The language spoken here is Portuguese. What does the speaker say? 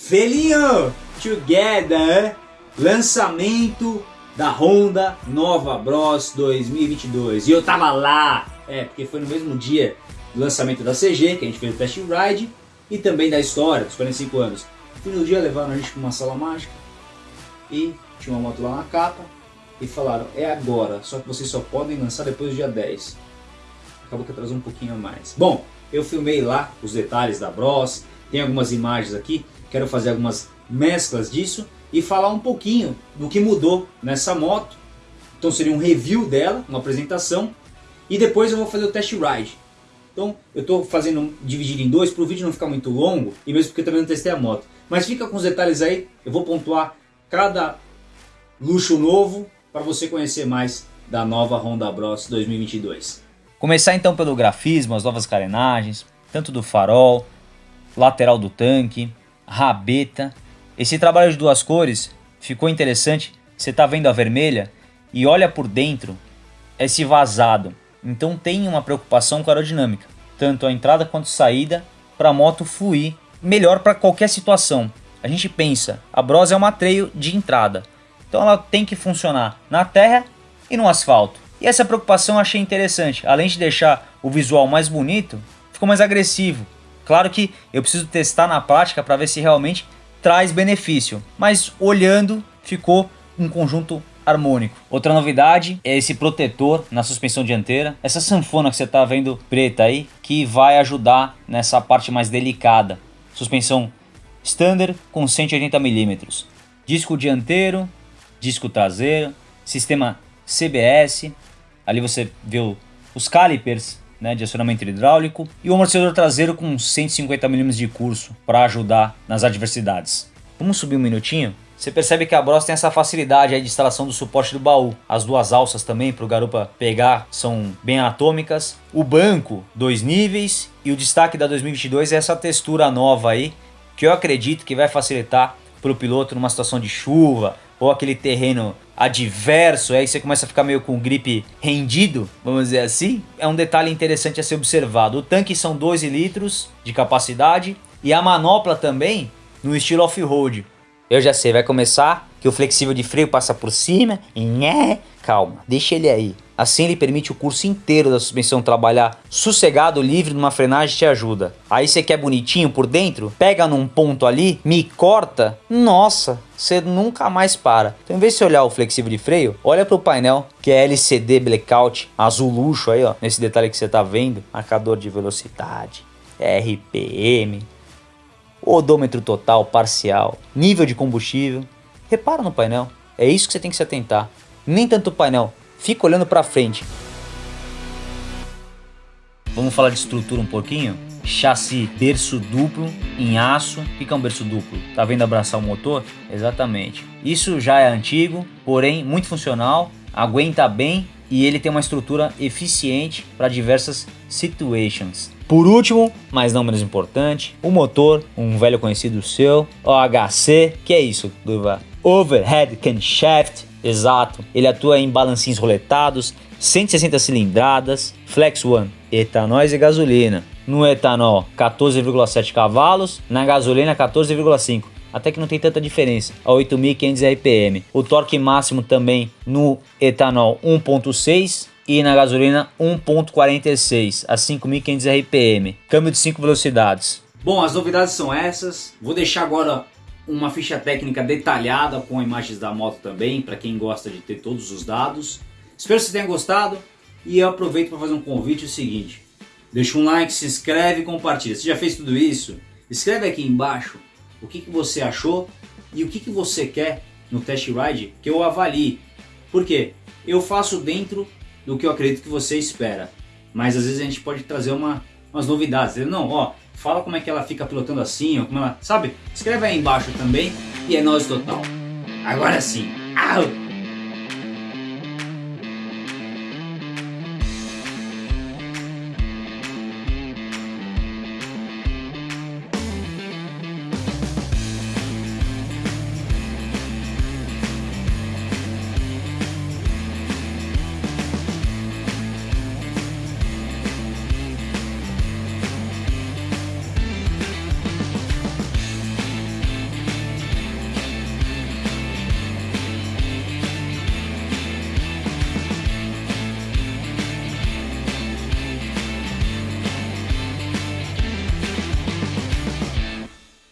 Felinho Together, lançamento da Honda Nova Bros 2022. E eu tava lá, é, porque foi no mesmo dia do lançamento da CG, que a gente fez o test ride, e também da história, dos 45 anos. E no dia levaram a gente para uma sala mágica, e tinha uma moto lá na capa, e falaram, é agora, só que vocês só podem lançar depois do dia 10. Acabou que atrasou um pouquinho a mais. Bom, eu filmei lá os detalhes da Bros, tem algumas imagens aqui, quero fazer algumas mesclas disso e falar um pouquinho do que mudou nessa moto. Então seria um review dela, uma apresentação e depois eu vou fazer o test ride. Então eu estou fazendo dividido em dois para o vídeo não ficar muito longo e mesmo porque eu também não testei a moto. Mas fica com os detalhes aí, eu vou pontuar cada luxo novo para você conhecer mais da nova Honda Bros 2022. Começar então pelo grafismo, as novas carenagens, tanto do farol, lateral do tanque, rabeta. Esse trabalho de duas cores ficou interessante. Você está vendo a vermelha e olha por dentro esse vazado. Então tem uma preocupação com a aerodinâmica, tanto a entrada quanto a saída, para a moto fluir melhor para qualquer situação. A gente pensa, a Bros é uma trail de entrada, então ela tem que funcionar na terra e no asfalto. E essa preocupação eu achei interessante, além de deixar o visual mais bonito, ficou mais agressivo, Claro que eu preciso testar na prática para ver se realmente traz benefício, mas olhando ficou um conjunto harmônico. Outra novidade é esse protetor na suspensão dianteira, essa sanfona que você está vendo preta aí, que vai ajudar nessa parte mais delicada. Suspensão standard com 180 mm, disco dianteiro, disco traseiro, sistema CBS, ali você vê os calipers né, de acionamento hidráulico e o amortecedor traseiro com 150 mm de curso para ajudar nas adversidades. Vamos subir um minutinho? Você percebe que a Bros tem essa facilidade de instalação do suporte do baú. As duas alças também para o garupa pegar são bem anatômicas. O banco, dois níveis. E o destaque da 2022 é essa textura nova aí, que eu acredito que vai facilitar para o piloto numa situação de chuva ou aquele terreno adverso, aí você começa a ficar meio com o grip rendido, vamos dizer assim, é um detalhe interessante a ser observado. O tanque são 12 litros de capacidade e a manopla também no estilo off-road. Eu já sei, vai começar que o flexível de freio passa por cima nhé, calma, deixa ele aí. Assim ele permite o curso inteiro da suspensão trabalhar sossegado, livre numa frenagem te ajuda. Aí você quer bonitinho por dentro, pega num ponto ali, me corta, nossa, você nunca mais para. Então em vez de você olhar o flexível de freio, olha para o painel que é LCD Blackout, azul luxo aí ó, nesse detalhe que você tá vendo, marcador de velocidade, RPM, odômetro total, parcial, nível de combustível. Repara no painel, é isso que você tem que se atentar. Nem tanto o painel, fica olhando para frente. Vamos falar de estrutura um pouquinho? Chassi berço duplo em aço. O que é um berço duplo? Tá vendo abraçar o motor? Exatamente. Isso já é antigo, porém muito funcional, aguenta bem e ele tem uma estrutura eficiente para diversas situations. Por último, mas não menos importante, o motor, um velho conhecido seu, OHC, que é isso, Duva? Overhead Camshaft Exato, ele atua em balancinhos roletados, 160 cilindradas, Flex One, etanol e gasolina. No etanol 14,7 cavalos, na gasolina 14,5 até que não tem tanta diferença, a 8.500 RPM. O torque máximo também no etanol 1.6 e na gasolina 1.46 a 5.500 RPM. Câmbio de 5 velocidades. Bom, as novidades são essas. Vou deixar agora uma ficha técnica detalhada com imagens da moto também, para quem gosta de ter todos os dados. Espero que você tenha gostado e eu aproveito para fazer um convite o seguinte. Deixa um like, se inscreve e compartilha. Se já fez tudo isso, escreve aqui embaixo o que, que você achou e o que, que você quer no test ride que eu avalie. Por quê? Eu faço dentro do que eu acredito que você espera. Mas às vezes a gente pode trazer uma, umas novidades. Não, ó, Fala como é que ela fica pilotando assim, ou como ela. Sabe? Escreve aí embaixo também e é nós total. Agora sim. Au!